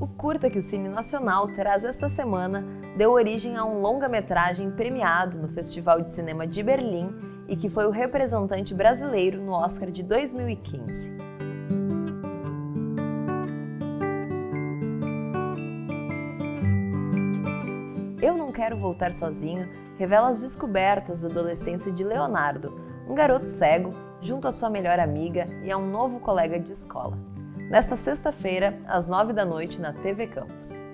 O curta que o Cine Nacional traz esta semana deu origem a um longa-metragem premiado no Festival de Cinema de Berlim e que foi o representante brasileiro no Oscar de 2015. Eu Não Quero Voltar Sozinho revela as descobertas da adolescência de Leonardo, um garoto cego, junto à sua melhor amiga e a um novo colega de escola nesta sexta-feira, às nove da noite, na TV Campus.